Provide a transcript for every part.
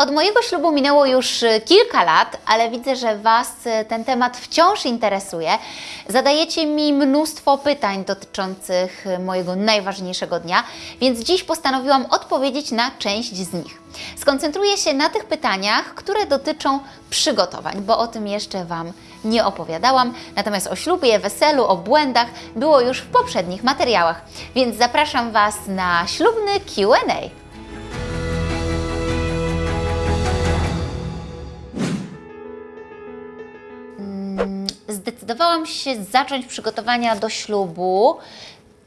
Od mojego ślubu minęło już y, kilka lat, ale widzę, że Was y, ten temat wciąż interesuje. Zadajecie mi mnóstwo pytań dotyczących y, mojego najważniejszego dnia, więc dziś postanowiłam odpowiedzieć na część z nich. Skoncentruję się na tych pytaniach, które dotyczą przygotowań, bo o tym jeszcze Wam nie opowiadałam. Natomiast o ślubie, weselu, o błędach było już w poprzednich materiałach, więc zapraszam Was na ślubny QA. Zdecydowałam się zacząć przygotowania do ślubu.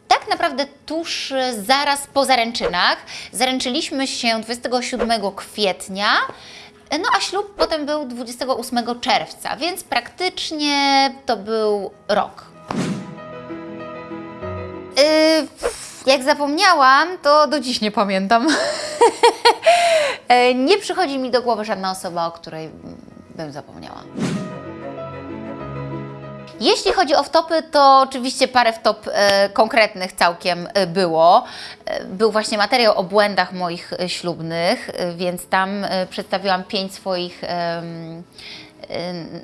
Tak naprawdę tuż e, zaraz po zaręczynach. Zaręczyliśmy się 27 kwietnia, e, no a ślub potem był 28 czerwca, więc praktycznie to był rok. Yy, jak zapomniałam, to do dziś nie pamiętam. E, nie przychodzi mi do głowy żadna osoba, o której bym zapomniała. Jeśli chodzi o wtopy, to oczywiście parę wtop e, konkretnych całkiem e, było. E, był właśnie materiał o błędach moich e, ślubnych, więc tam przedstawiłam pięć swoich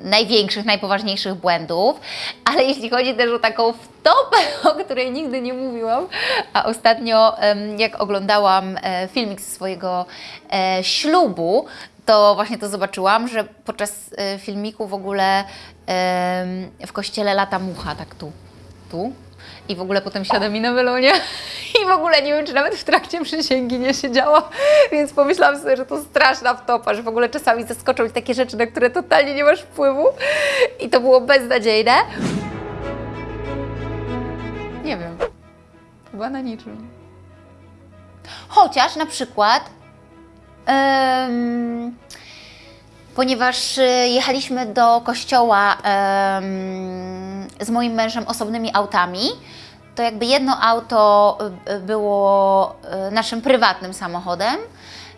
największych, najpoważniejszych błędów, ale jeśli chodzi też o taką wtopę, o której nigdy nie mówiłam, a ostatnio jak oglądałam filmik ze swojego ślubu, to właśnie to zobaczyłam, że podczas e, filmiku w ogóle em, w kościele lata mucha, tak tu, tu. I w ogóle potem siada mi na melonie i w ogóle nie wiem, czy nawet w trakcie przysięgi nie siedziała, więc pomyślałam sobie, że to straszna wtopa, że w ogóle czasami zaskoczą mi takie rzeczy, na które totalnie nie masz wpływu i to było beznadziejne. Nie wiem, chyba na niczym. Chociaż na przykład Em, ponieważ y, jechaliśmy do kościoła em, z moim mężem osobnymi autami, to jakby jedno auto y, było y, naszym prywatnym samochodem,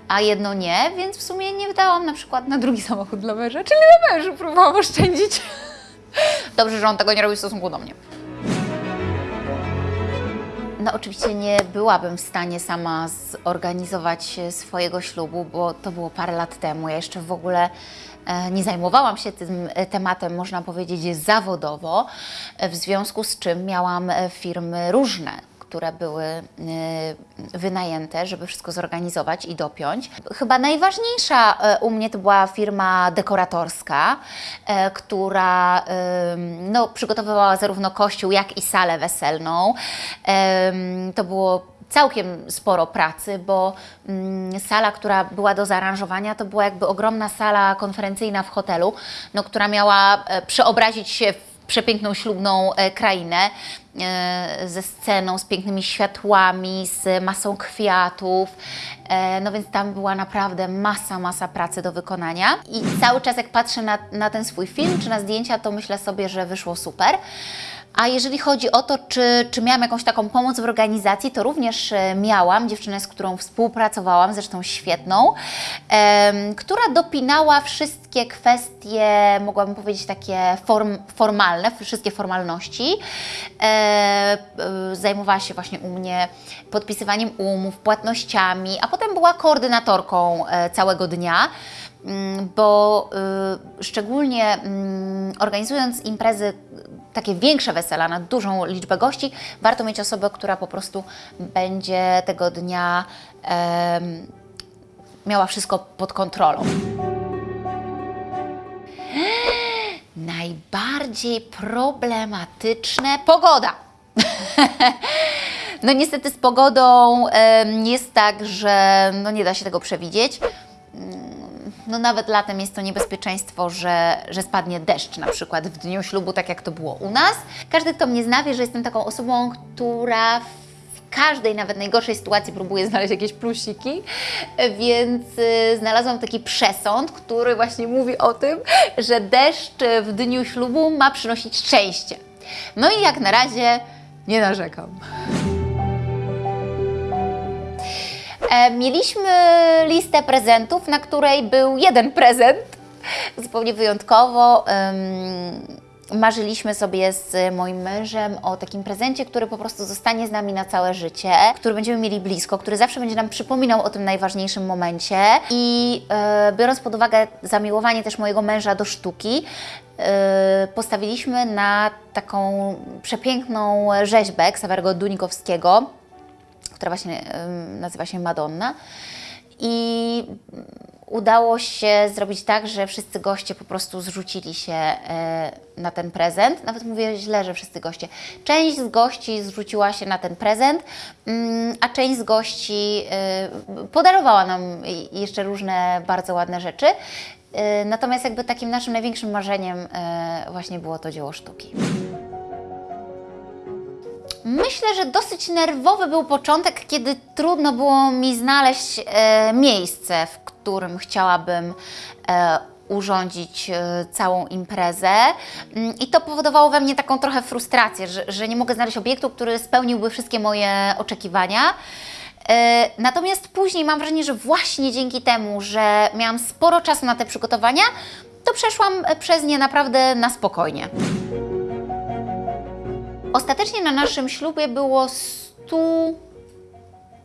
a jedno nie, więc w sumie nie wydałam na przykład na drugi samochód dla męża, czyli na mężu próbowałam oszczędzić. Dobrze, że on tego nie robi w stosunku do mnie. No oczywiście nie byłabym w stanie sama zorganizować e, swojego ślubu, bo to było parę lat temu. Ja jeszcze w ogóle e, nie zajmowałam się tym e, tematem, można powiedzieć, zawodowo, w związku z czym miałam firmy różne, które były e, wynajęte, żeby wszystko zorganizować i dopiąć. Chyba najważniejsza e, u mnie to była firma dekoratorska, e, która no, przygotowywała zarówno kościół, jak i salę weselną. To było całkiem sporo pracy, bo mm, sala, która była do zaaranżowania, to była jakby ogromna sala konferencyjna w hotelu, no, która miała e, przeobrazić się w przepiękną ślubną e, krainę e, ze sceną, z pięknymi światłami, z masą kwiatów. E, no więc tam była naprawdę masa, masa pracy do wykonania. I cały czas jak patrzę na, na ten swój film czy na zdjęcia, to myślę sobie, że wyszło super. A jeżeli chodzi o to, czy, czy miałam jakąś taką pomoc w organizacji, to również e, miałam dziewczynę, z którą współpracowałam, zresztą świetną, em, która dopinała wszystkie kwestie, mogłabym powiedzieć takie form, formalne, wszystkie formalności. E, e, zajmowała się właśnie u mnie podpisywaniem umów, płatnościami, a potem była koordynatorką e, całego dnia. Mm, bo y, szczególnie mm, organizując imprezy, takie większe wesela na dużą liczbę gości, warto mieć osobę, która po prostu będzie tego dnia miała wszystko pod kontrolą. Najbardziej problematyczne pogoda. No niestety z pogodą jest tak, że no nie da się tego przewidzieć no nawet latem jest to niebezpieczeństwo, że, że spadnie deszcz na przykład w dniu ślubu, tak jak to było u nas. Każdy, kto mnie zna, wie, że jestem taką osobą, która w każdej, nawet najgorszej sytuacji próbuje znaleźć jakieś plusiki, więc y, znalazłam taki przesąd, który właśnie mówi o tym, że deszcz w dniu ślubu ma przynosić szczęście. No i jak na razie nie narzekam. Mieliśmy listę prezentów, na której był jeden prezent, zupełnie wyjątkowo. marzyliśmy sobie z moim mężem o takim prezencie, który po prostu zostanie z nami na całe życie, który będziemy mieli blisko, który zawsze będzie nam przypominał o tym najważniejszym momencie. I e, biorąc pod uwagę zamiłowanie też mojego męża do sztuki, e, postawiliśmy na taką przepiękną rzeźbę Ksawerego Dunikowskiego, która właśnie nazywa się Madonna. I udało się zrobić tak, że wszyscy goście po prostu zrzucili się e, na ten prezent. Nawet mówię źle, że wszyscy goście. Część z gości zrzuciła się na ten prezent, mm, a część z gości e, podarowała nam jeszcze różne bardzo ładne rzeczy. E, Natomiast jakby takim naszym największym marzeniem właśnie było to dzieło sztuki. Myślę, że dosyć nerwowy był początek, kiedy trudno było mi znaleźć e, miejsce, w którym chciałabym e, urządzić e, całą imprezę. Mm, I to powodowało we mnie taką trochę frustrację, że, że nie mogę znaleźć obiektu, który spełniłby wszystkie moje oczekiwania. E, Natomiast później mam wrażenie, że właśnie dzięki temu, że miałam sporo czasu na te przygotowania, to przeszłam e, przez nie naprawdę na spokojnie. Ostatecznie na naszym ślubie było 100,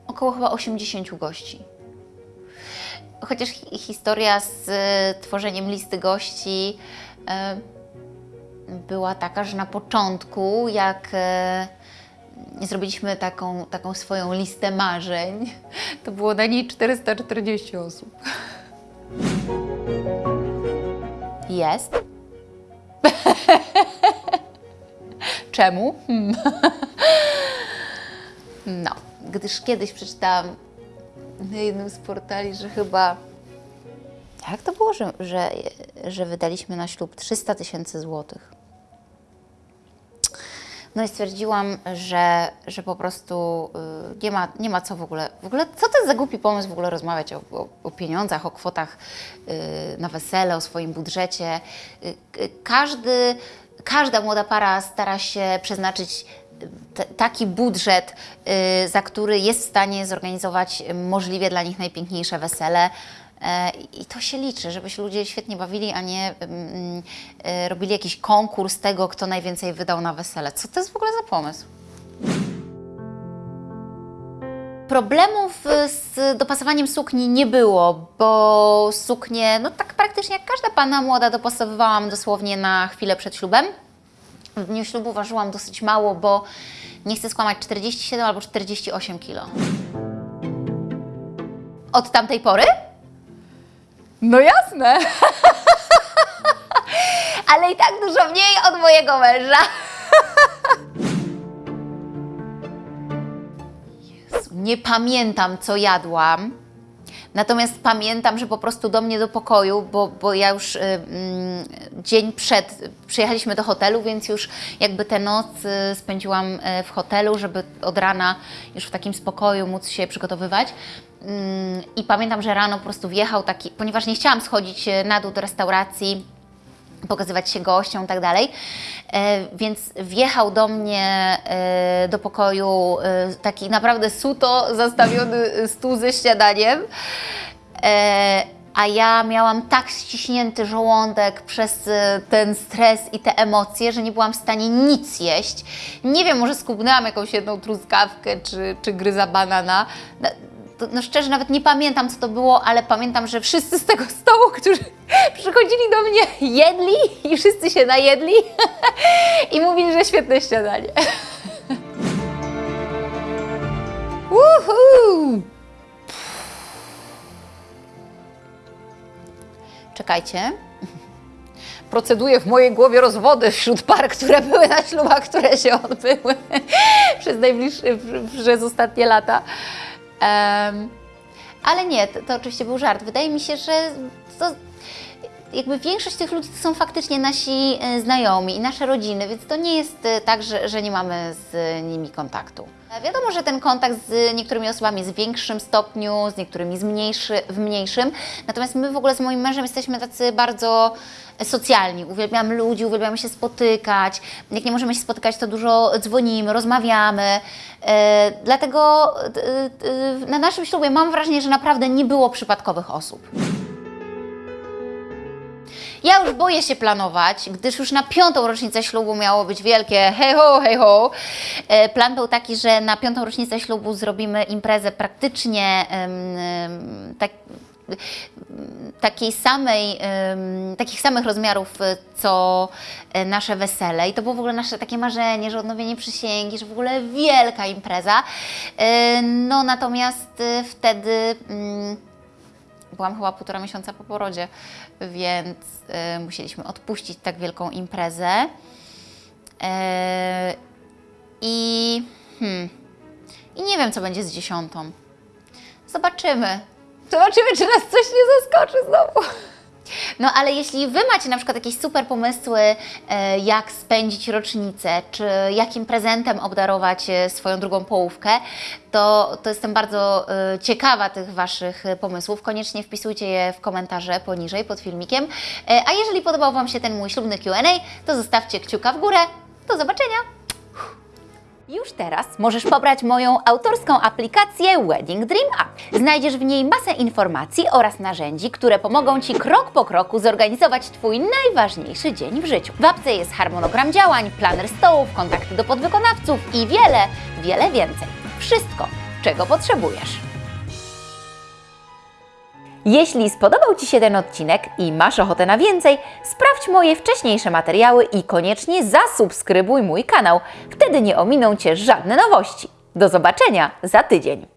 około chyba 80 gości. Chociaż hi- historia z e, tworzeniem listy gości e, była taka, że na początku, jak e, zrobiliśmy taką, taką swoją listę marzeń, to było na niej 440 osób. Jest. Czemu? Hmm. No, gdyż kiedyś przeczytałam na jednym z portali, że chyba. Jak to było, że, że, że wydaliśmy na ślub 300 tysięcy złotych? No i stwierdziłam, że, że po prostu y, nie, ma, nie ma co w ogóle. W ogóle, co to jest za głupi pomysł w ogóle rozmawiać o, o, o pieniądzach, o kwotach y, na wesele, o swoim budżecie. Y, każdy, każda młoda para stara się przeznaczyć t- taki budżet, y, za który jest w stanie zorganizować y, możliwie dla nich najpiękniejsze wesele. E, I to się liczy, żeby się ludzie świetnie bawili, a nie mm, e, robili jakiś konkurs tego, kto najwięcej wydał na wesele. Co to jest w ogóle za pomysł? Problemów y, z dopasowaniem sukni nie było, bo suknie, no tak praktycznie jak każda panna młoda, dopasowywałam dosłownie na chwilę przed ślubem. W dniu ślubu ważyłam dosyć mało, bo nie chcę skłamać 47 albo 48 kilo. Od tamtej pory? No jasne. Ale i tak dużo mniej od mojego męża. Jezu, nie pamiętam, co jadłam. Natomiast pamiętam, że po prostu do mnie do pokoju, bo, bo ja już y, mm, dzień przed przyjechaliśmy do hotelu, więc już jakby tę noc y, spędziłam y, w hotelu, żeby od rana już w takim spokoju móc się przygotowywać. Ym, I pamiętam, że rano po prostu wjechał taki, ponieważ nie chciałam schodzić y, na dół do restauracji, pokazywać się gościom i tak dalej. E, Więc wjechał do mnie e, do pokoju e, taki naprawdę suto zastawiony stół ze śniadaniem. A ja miałam tak ściśnięty żołądek przez ten stres i te emocje, że nie byłam w stanie nic jeść. Nie wiem, może skubnęłam jakąś jedną truskawkę czy, czy gryza banana. To, no szczerze nawet nie pamiętam, co to było, ale pamiętam, że wszyscy z tego stołu, którzy przychodzili do mnie, jedli i wszyscy się najedli i mówili, że świetne śniadanie. Czekajcie. Proceduję w mojej głowie rozwody wśród par, które były na ślubach, które się odbyły przez najbliższe, przez ostatnie lata. Em, ale nie, to, to oczywiście był żart. Wydaje mi się, że to jakby większość tych ludzi to są faktycznie nasi e, znajomi i nasze rodziny, więc to nie jest e, tak, że, że nie mamy z nimi kontaktu. E, Wiadomo, że ten kontakt z niektórymi osobami jest w większym stopniu, z niektórymi z mniejszy, w mniejszym. Natomiast my w ogóle z moim mężem jesteśmy tacy bardzo socjalni. Uwielbiamy ludzi, uwielbiamy się spotykać. Jak nie możemy się spotykać, to dużo dzwonimy, rozmawiamy. E, dlatego e, na naszym ślubie mam wrażenie, że naprawdę nie było przypadkowych osób. Ja już boję się planować, gdyż już na piątą rocznicę ślubu miało być wielkie hej ho, hej ho. E, Plan był taki, że na piątą rocznicę ślubu zrobimy imprezę praktycznie em, tak, takiej samej, em, takich samych rozmiarów, e, co e, nasze wesele. I to było w ogóle nasze takie marzenie, że odnowienie przysięgi, że w ogóle wielka impreza. No natomiast wtedy mm, byłam chyba półtora miesiąca po porodzie, więc e, musieliśmy odpuścić tak wielką imprezę. E, I, hmm, I nie wiem, co będzie z dziesiątą. Zobaczymy. Zobaczymy, czy nas coś nie zaskoczy znowu. No ale jeśli Wy macie na przykład jakieś super pomysły, e, jak spędzić rocznicę, czy jakim prezentem obdarować e, swoją drugą połówkę, to, to jestem bardzo e, ciekawa tych Waszych pomysłów. Koniecznie wpisujcie je w komentarze poniżej pod filmikiem. A jeżeli podobał Wam się ten mój ślubny Q&A, to zostawcie kciuka w górę. Do zobaczenia! Już teraz możesz pobrać moją autorską aplikację Wedding Dream App. Znajdziesz w niej masę informacji oraz narzędzi, które pomogą Ci krok po kroku zorganizować Twój najważniejszy dzień w życiu. W apce jest harmonogram działań, planer stołów, kontakty do podwykonawców i wiele, wiele więcej. Wszystko, czego potrzebujesz. Jeśli spodobał Ci się ten odcinek i masz ochotę na więcej, sprawdź moje wcześniejsze materiały i koniecznie zasubskrybuj mój kanał. Wtedy nie ominą Cię żadne nowości. Do zobaczenia za tydzień.